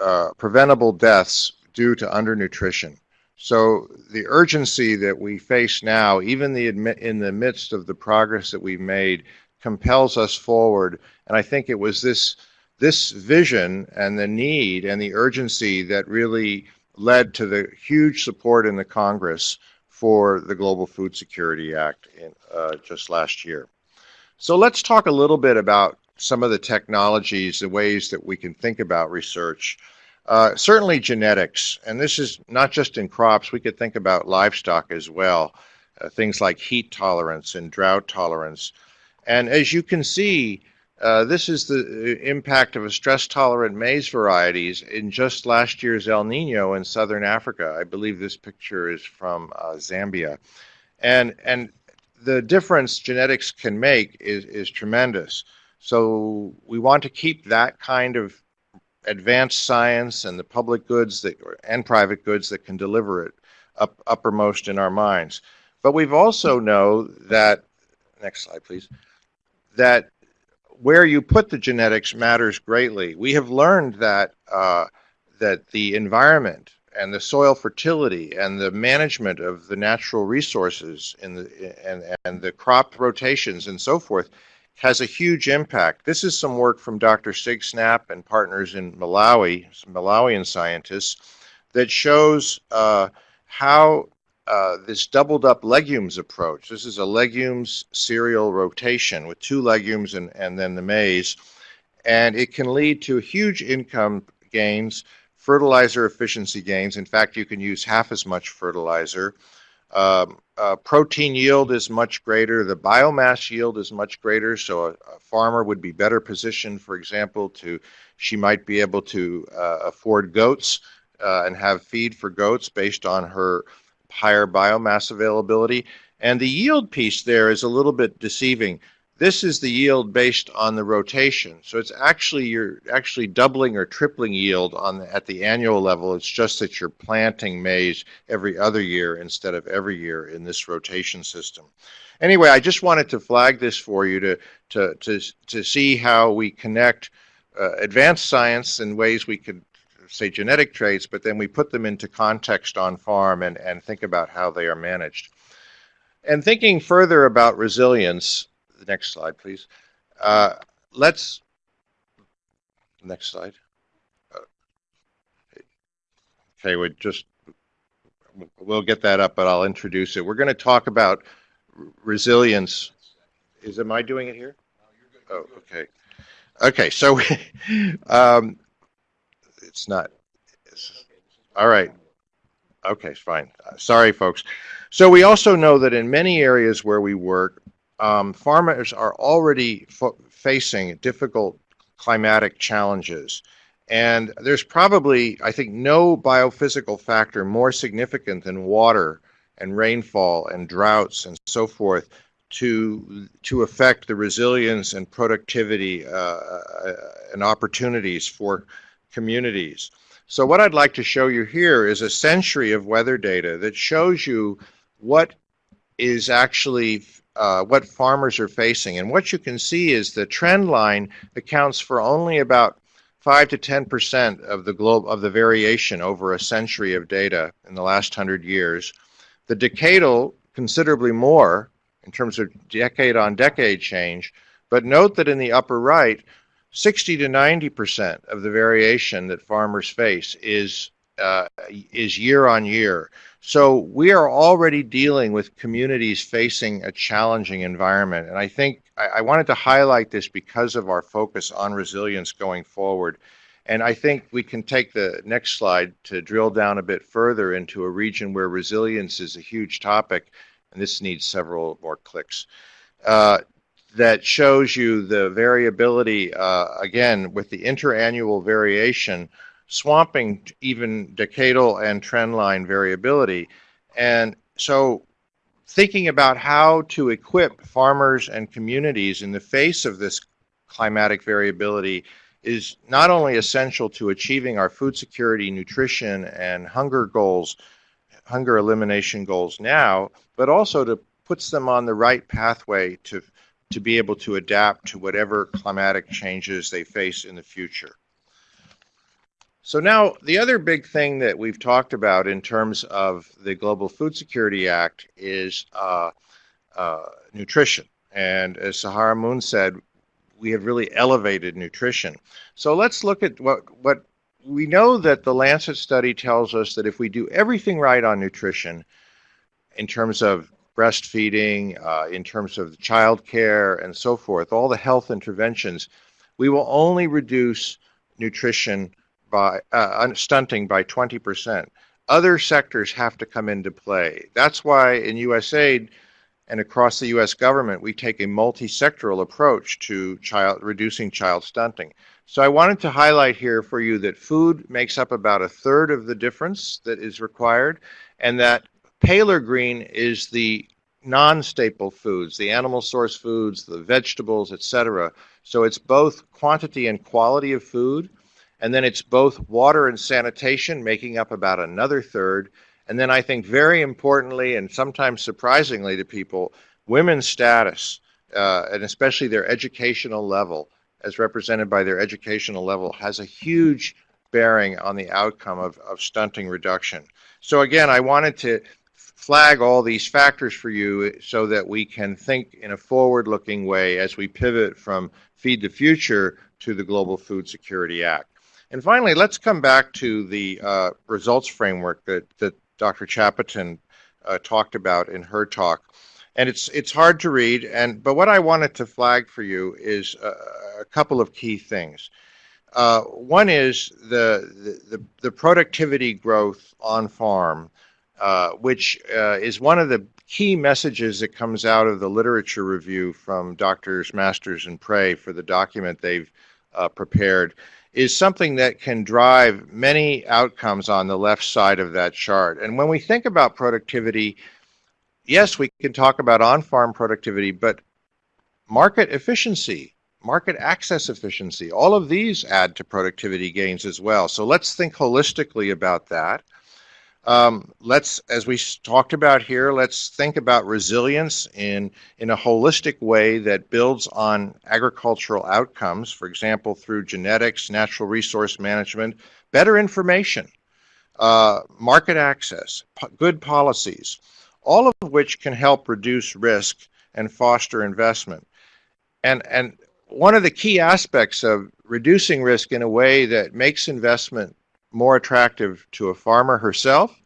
uh, preventable deaths due to undernutrition. So the urgency that we face now, even the in the midst of the progress that we've made, compels us forward. And I think it was this this vision and the need and the urgency that really led to the huge support in the Congress for the Global Food Security Act in, uh, just last year. So let's talk a little bit about some of the technologies, the ways that we can think about research. Uh, certainly genetics, and this is not just in crops, we could think about livestock as well, uh, things like heat tolerance and drought tolerance. And as you can see, uh, this is the uh, impact of a stress-tolerant maize varieties in just last year's El Nino in southern Africa. I believe this picture is from uh, Zambia. And, and the difference genetics can make is, is tremendous. So we want to keep that kind of advanced science and the public goods that and private goods that can deliver it up uppermost in our minds. But we've also know that next slide please that where you put the genetics matters greatly. We have learned that uh, that the environment and the soil fertility and the management of the natural resources in the and and the crop rotations and so forth has a huge impact. This is some work from Dr. Sieg Snapp and partners in Malawi, Malawian scientists, that shows uh, how uh, this doubled up legumes approach, this is a legumes cereal rotation with two legumes and, and then the maize, and it can lead to huge income gains, fertilizer efficiency gains. In fact, you can use half as much fertilizer. Um, uh, protein yield is much greater. The biomass yield is much greater. So a, a farmer would be better positioned, for example, to she might be able to uh, afford goats uh, and have feed for goats based on her higher biomass availability. And the yield piece there is a little bit deceiving. This is the yield based on the rotation. So it's actually you're actually doubling or tripling yield on the, at the annual level. It's just that you're planting maize every other year instead of every year in this rotation system. Anyway, I just wanted to flag this for you to to to to see how we connect uh, advanced science in ways we could say genetic traits, but then we put them into context on farm and, and think about how they are managed. And thinking further about resilience, the next slide, please. Uh, let's, next slide. Uh, okay, we just, we'll get that up, but I'll introduce it. We're going to talk about resilience. Is, am I doing it here? Oh, okay. Okay, so *laughs* um, it's not. It's, all right. Okay, fine. Uh, sorry, folks. So we also know that in many areas where we work, um, farmers are already facing difficult climatic challenges. And there's probably, I think, no biophysical factor more significant than water and rainfall and droughts and so forth to to affect the resilience and productivity uh, uh, and opportunities for communities. So what I'd like to show you here is a century of weather data that shows you what is actually uh, what farmers are facing. And what you can see is the trend line accounts for only about 5 to 10% of the globe of the variation over a century of data in the last 100 years. The decadal considerably more in terms of decade on decade change, but note that in the upper right, 60 to 90% of the variation that farmers face is uh, is year on year. So we are already dealing with communities facing a challenging environment. And I think I, I, wanted to highlight this because of our focus on resilience going forward. And I think we can take the next slide to drill down a bit further into a region where resilience is a huge topic. And this needs several more clicks. Uh, that shows you the variability, uh, again, with the interannual variation swamping even decadal and trendline variability. And so thinking about how to equip farmers and communities in the face of this climatic variability is not only essential to achieving our food security, nutrition, and hunger goals, hunger elimination goals now, but also to puts them on the right pathway to, to be able to adapt to whatever climatic changes they face in the future. So now the other big thing that we've talked about in terms of the Global Food Security Act is uh, uh, nutrition. And as Saharah Moon said, we have really elevated nutrition. So let's look at what, what we know that the Lancet study tells us that if we do everything right on nutrition, in terms of breastfeeding, uh, in terms of child care and so forth, all the health interventions, we will only reduce nutrition by uh, stunting by 20%. Other sectors have to come into play. That's why in USAID and across the U.S. government, we take a multi-sectoral approach to child reducing child stunting. So I wanted to highlight here for you that food makes up about a third of the difference that is required, and that paler green is the non-staple foods, the animal source foods, the vegetables, etc. So it's both quantity and quality of food, and then it's both water and sanitation, making up about another third. And then I think very importantly, and sometimes surprisingly to people, women's status, uh, and especially their educational level, as represented by their educational level, has a huge bearing on the outcome of, of stunting reduction. So again, I wanted to flag all these factors for you so that we can think in a forward-looking way as we pivot from Feed the Future to the Global Food Security Act. And finally, let's come back to the uh, results framework that, that Dr. Chapotin uh, talked about in her talk. And it's, it's hard to read, and, but what I wanted to flag for you is a, a couple of key things. Uh, one is the, the, the, productivity growth on farm, uh, which uh, is one of the key messages that comes out of the literature review from Doctors Masters and Pray for the document they've uh, prepared, is something that can drive many outcomes on the left side of that chart. And when we think about productivity, yes, we can talk about on-farm productivity, but market efficiency market access efficiency. All of these add to productivity gains as well. So let's think holistically about that. Um, let's, as we talked about here, let's think about resilience in, in a holistic way that builds on agricultural outcomes, for example, through genetics, natural resource management, better information, uh, market access, good policies, all of which can help reduce risk and foster investment. And, and one of the key aspects of reducing risk in a way that makes investment more attractive to a farmer herself,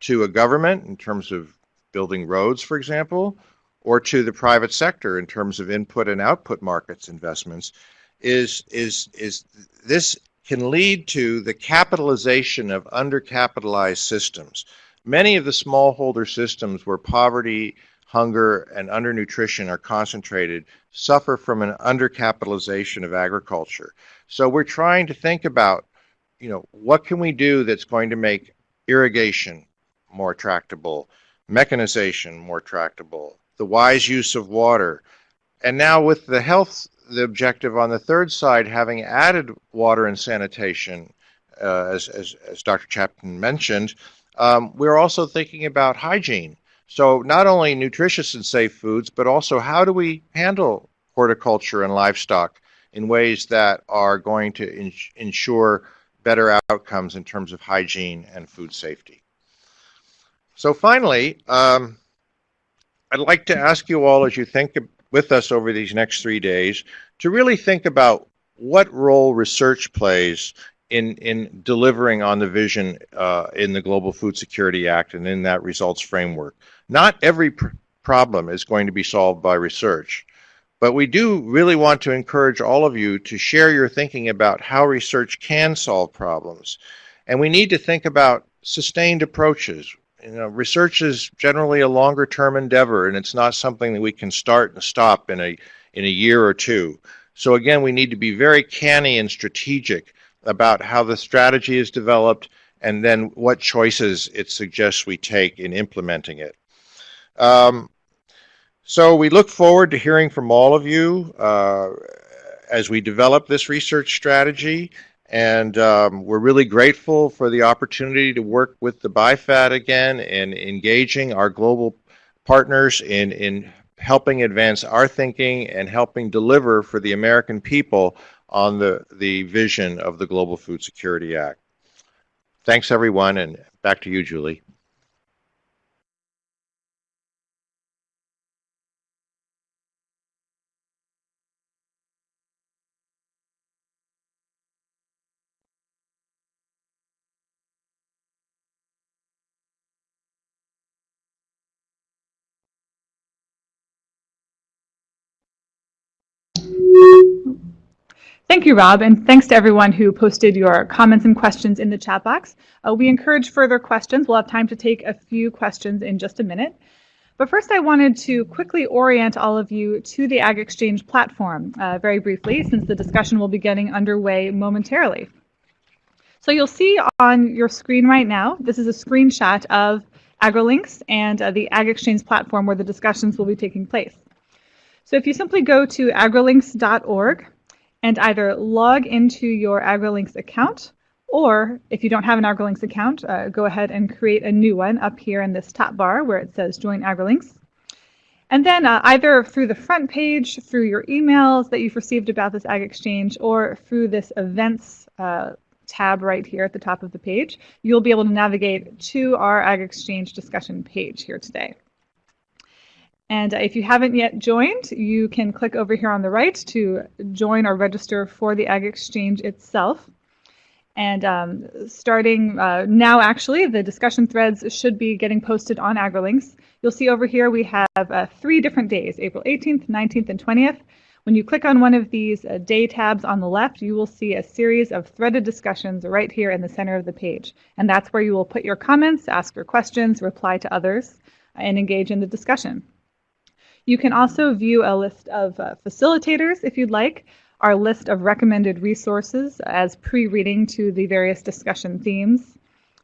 to a government in terms of building roads, for example, or to the private sector in terms of input and output markets investments, is, is, is this can lead to the capitalization of undercapitalized systems. Many of the smallholder systems where poverty hunger, and undernutrition are concentrated suffer from an undercapitalization of agriculture. So we're trying to think about, you know, what can we do that's going to make irrigation more tractable, mechanization more tractable, the wise use of water. And now with the health, the objective on the third side, having added water and sanitation, uh, as, as, as Dr. Chapotin mentioned, um, we're also thinking about hygiene. So not only nutritious and safe foods, but also how do we handle horticulture and livestock in ways that are going to ensure better outcomes in terms of hygiene and food safety. So finally, um, I'd like to ask you all as you think with us over these next three days to really think about what role research plays in in delivering on the vision uh, in the Global Food Security Act and in that results framework. Not every pr problem is going to be solved by research, but we do really want to encourage all of you to share your thinking about how research can solve problems. And we need to think about sustained approaches. You know, research is generally a longer term endeavor and it's not something that we can start and stop in a in a year or two. So again, we need to be very canny and strategic about how the strategy is developed and then what choices it suggests we take in implementing it. Um, so we look forward to hearing from all of you uh, as we develop this research strategy. And um, we're really grateful for the opportunity to work with the BIFAD again and engaging our global partners in, in helping advance our thinking and helping deliver for the American people on the, the vision of the Global Food Security Act. Thanks, everyone, and back to you, Julie. Thank you, Rob, and thanks to everyone who posted your comments and questions in the chat box. Uh, we encourage further questions. We'll have time to take a few questions in just a minute. But first, I wanted to quickly orient all of you to the Ag Exchange platform uh, very briefly, since the discussion will be getting underway momentarily. So you'll see on your screen right now, this is a screenshot of AgriLinks and uh, the Ag Exchange platform where the discussions will be taking place. So if you simply go to agrilinks.org and either log into your AgriLinks account, or if you don't have an AgriLinks account, uh, go ahead and create a new one up here in this top bar where it says Join AgriLinks. And then uh, either through the front page, through your emails that you've received about this Ag Exchange, or through this events uh, tab right here at the top of the page, you'll be able to navigate to our Ag Exchange discussion page here today. And if you haven't yet joined, you can click over here on the right to join or register for the Ag Exchange itself. And um, starting uh, now, actually, the discussion threads should be getting posted on AgriLinks. You'll see over here we have uh, three different days, April 18th, 19th, and 20th. When you click on one of these uh, day tabs on the left, you will see a series of threaded discussions right here in the center of the page. And that's where you will put your comments, ask your questions, reply to others, and engage in the discussion. You can also view a list of uh, facilitators if you'd like our list of recommended resources as pre-reading to the various discussion themes.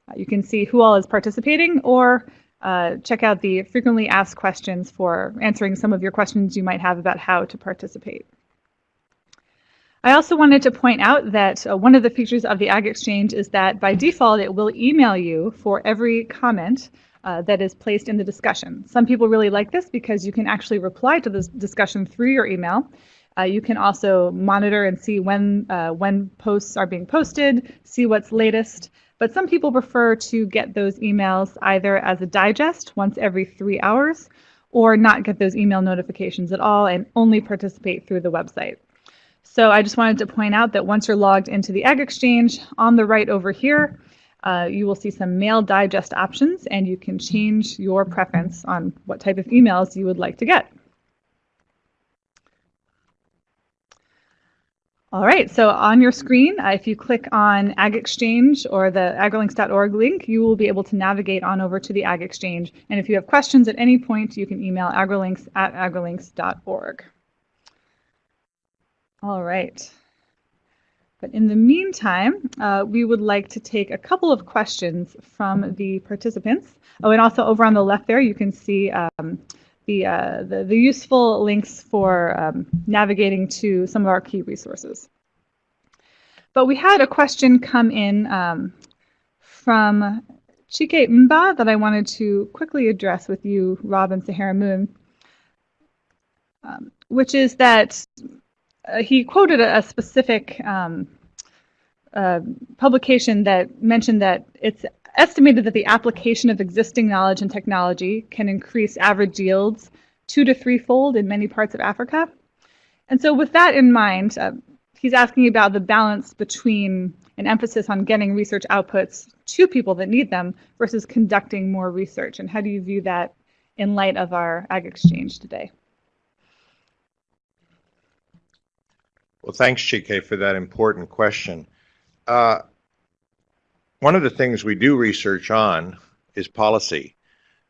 Uh, you can see who all is participating or uh, check out the frequently asked questions for answering some of your questions you might have about how to participate. I also wanted to point out that uh, one of the features of the Ag Exchange is that by default it will email you for every comment uh, that is placed in the discussion. Some people really like this because you can actually reply to this discussion through your email uh, you can also monitor and see when uh, when posts are being posted, see what's latest. But some people prefer to get those emails either as a digest once every three hours, or not get those email notifications at all and only participate through the website. So I just wanted to point out that once you're logged into the Ag Exchange, on the right over here, uh, you will see some mail digest options and you can change your preference on what type of emails you would like to get. All right, so on your screen, uh, if you click on Ag Exchange or the agrilinks.org link, you will be able to navigate on over to the Ag Exchange. And if you have questions at any point, you can email agrilinks at agrilinks.org. All right. But in the meantime, uh, we would like to take a couple of questions from the participants. Oh, and also over on the left there, you can see um, the, uh, the, the, useful links for um, navigating to some of our key resources. But we had a question come in um, from Chike Mba that I wanted to quickly address with you, Rob and Saharah Moon, um, which is that uh, he quoted a, a specific um, publication that mentioned that it's estimated that the application of existing knowledge and technology can increase average yields two to threefold in many parts of Africa. And so with that in mind, uh, he's asking about the balance between an emphasis on getting research outputs to people that need them versus conducting more research. And how do you view that in light of our Ag Exchange today? Well, thanks, Chike, for that important question. Uh, one of the things we do research on is policy.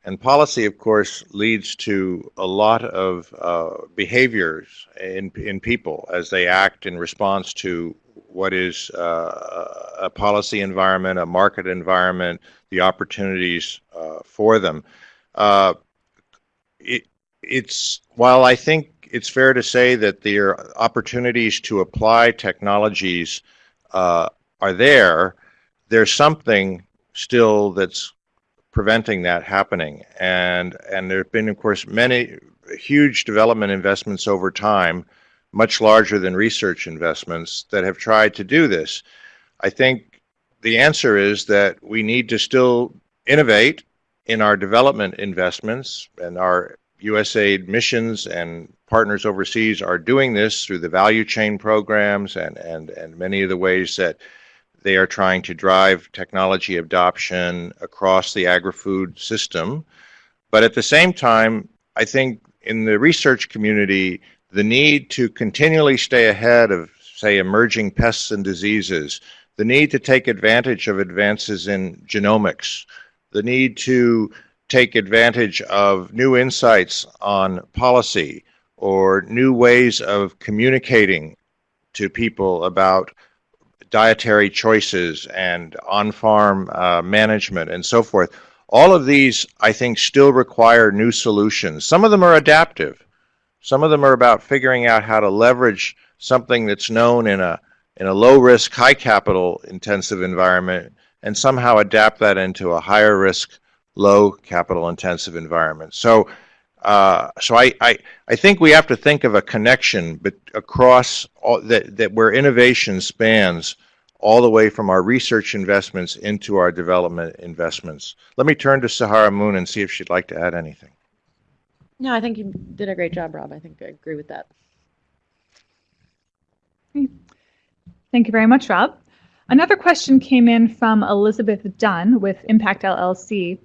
And policy, of course, leads to a lot of uh, behaviors in, in people as they act in response to what is uh, a policy environment, a market environment, the opportunities uh, for them. Uh, it, it's while I think it's fair to say that there are opportunities to apply technologies uh, are there, there's something still that's preventing that happening. And, and there have been, of course, many huge development investments over time, much larger than research investments, that have tried to do this. I think the answer is that we need to still innovate in our development investments and our USAID missions and partners overseas are doing this through the value chain programs and, and, and many of the ways that they are trying to drive technology adoption across the agri-food system. But at the same time, I think in the research community, the need to continually stay ahead of, say, emerging pests and diseases, the need to take advantage of advances in genomics, the need to take advantage of new insights on policy or new ways of communicating to people about dietary choices and on-farm uh, management and so forth. All of these, I think, still require new solutions. Some of them are adaptive. Some of them are about figuring out how to leverage something that's known in a in a low risk, high capital intensive environment and somehow adapt that into a higher risk, low capital intensive environment. So, uh, so I, I, I think we have to think of a connection but across all, that, that where innovation spans all the way from our research investments into our development investments. Let me turn to Saharah Moon and see if she'd like to add anything. No, I think you did a great job, Rob. I think I agree with that. Thank you very much, Rob. Another question came in from Elizabeth Dunn with Impact LLC,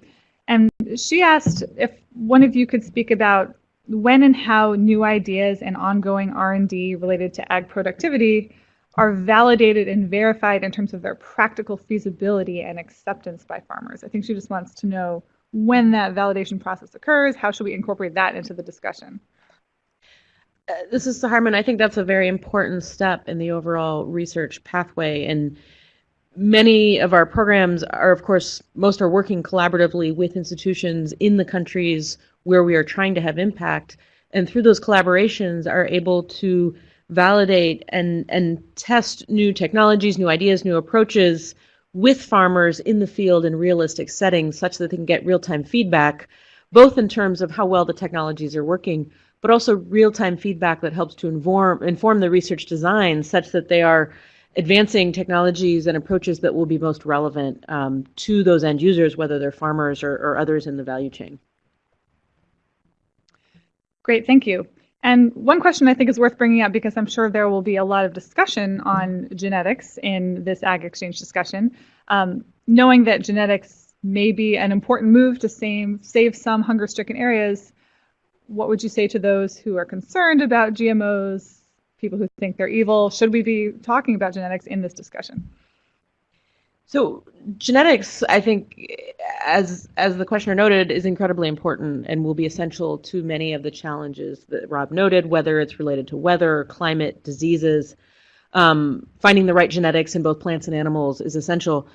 and she asked if one of you could speak about when and how new ideas and ongoing R&D related to ag productivity are validated and verified in terms of their practical feasibility and acceptance by farmers. I think she just wants to know when that validation process occurs, how should we incorporate that into the discussion? Uh, this is Harmon. I think that's a very important step in the overall research pathway. And many of our programs are, of course, most are working collaboratively with institutions in the countries where we are trying to have impact. And through those collaborations are able to validate and, and test new technologies, new ideas, new approaches with farmers in the field in realistic settings such that they can get real-time feedback, both in terms of how well the technologies are working, but also real-time feedback that helps to inform, inform the research design such that they are advancing technologies and approaches that will be most relevant um, to those end users, whether they're farmers or, or others in the value chain. Great, thank you. And one question I think is worth bringing up because I'm sure there will be a lot of discussion on genetics in this ag exchange discussion. Um, knowing that genetics may be an important move to save, save some hunger stricken areas, what would you say to those who are concerned about GMOs, people who think they're evil? Should we be talking about genetics in this discussion? So genetics, I think, as as the questioner noted, is incredibly important and will be essential to many of the challenges that Rob noted, whether it's related to weather, climate, diseases. Um, finding the right genetics in both plants and animals is essential.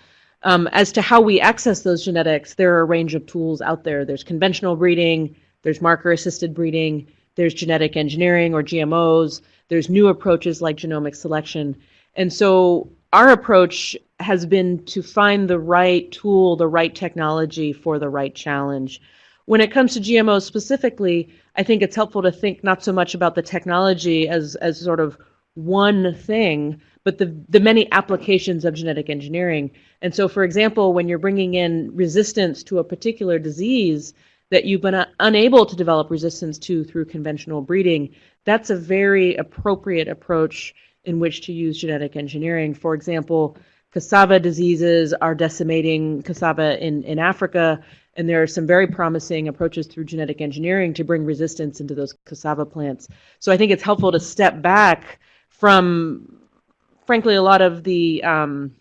Um, as to how we access those genetics, there are a range of tools out there. There's conventional breeding, there's marker-assisted breeding, there's genetic engineering or GMOs, there's new approaches like genomic selection. And so our approach has been to find the right tool, the right technology for the right challenge. When it comes to GMOs specifically, I think it's helpful to think not so much about the technology as, as sort of one thing, but the, the many applications of genetic engineering. And so, for example, when you're bringing in resistance to a particular disease that you've been unable to develop resistance to through conventional breeding, that's a very appropriate approach in which to use genetic engineering. For example, cassava diseases are decimating cassava in, in Africa, and there are some very promising approaches through genetic engineering to bring resistance into those cassava plants. So I think it's helpful to step back from, frankly, a lot of the um,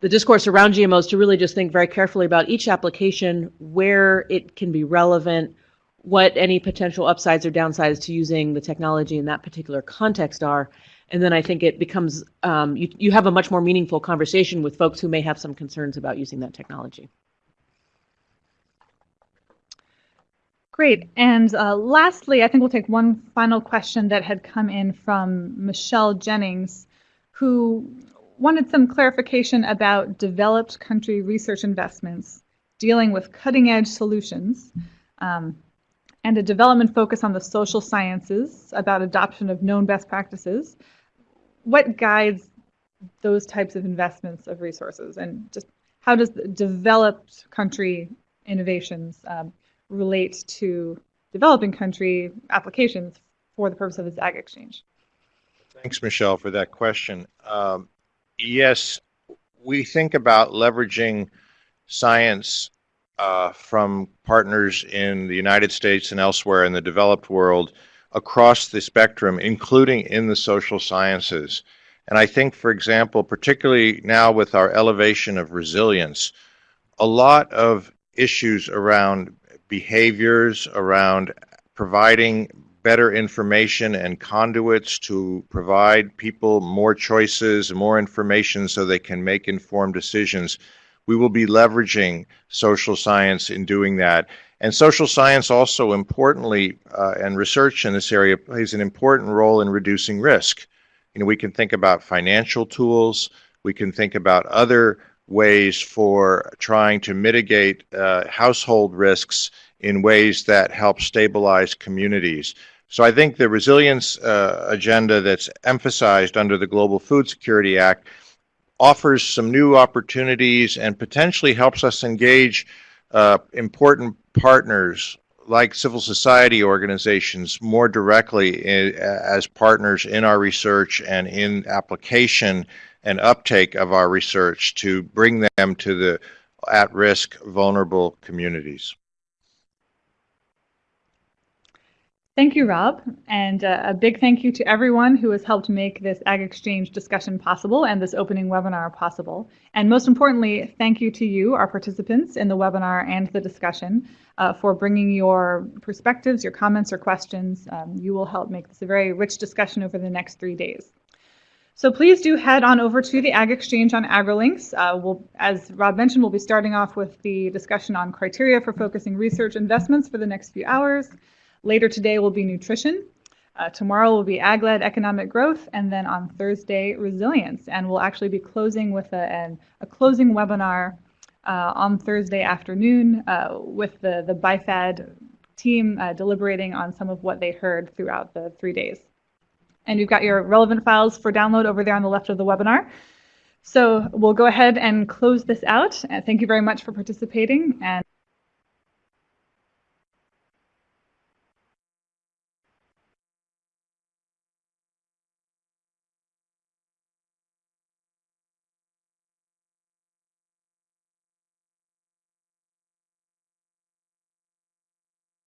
the discourse around GMOs to really just think very carefully about each application, where it can be relevant, what any potential upsides or downsides to using the technology in that particular context are. And then I think it becomes, um, you, you have a much more meaningful conversation with folks who may have some concerns about using that technology. Great. And uh, lastly, I think we'll take one final question that had come in from Michelle Jennings, who wanted some clarification about developed country research investments dealing with cutting edge solutions. Um, and a development focus on the social sciences about adoption of known best practices. What guides those types of investments of resources and just how does developed country innovations um, relate to developing country applications for the purpose of this ag exchange? Thanks, Michelle, for that question. Um, yes, we think about leveraging science uh, from partners in the United States and elsewhere in the developed world across the spectrum, including in the social sciences. And I think, for example, particularly now with our elevation of resilience, a lot of issues around behaviors, around providing better information and conduits to provide people more choices, more information so they can make informed decisions we will be leveraging social science in doing that. And social science also importantly, uh, and research in this area plays an important role in reducing risk. You know, we can think about financial tools, we can think about other ways for trying to mitigate uh, household risks in ways that help stabilize communities. So I think the resilience uh, agenda that's emphasized under the Global Food Security Act offers some new opportunities and potentially helps us engage uh, important partners like civil society organizations more directly in, as partners in our research and in application and uptake of our research to bring them to the at-risk vulnerable communities. Thank you, Rob, and uh, a big thank you to everyone who has helped make this Ag Exchange discussion possible and this opening webinar possible. And most importantly, thank you to you, our participants in the webinar and the discussion, uh, for bringing your perspectives, your comments, or questions. Um, you will help make this a very rich discussion over the next three days. So please do head on over to the Ag Exchange on AgriLinks. Uh, we'll, as Rob mentioned, we'll be starting off with the discussion on criteria for focusing research investments for the next few hours. Later today will be nutrition. Uh, tomorrow will be ag-led economic growth, and then on Thursday, resilience. And we'll actually be closing with a, an, a closing webinar uh, on Thursday afternoon uh, with the, the BIFAD team uh, deliberating on some of what they heard throughout the three days. And you've got your relevant files for download over there on the left of the webinar. So we'll go ahead and close this out. Uh, thank you very much for participating. and.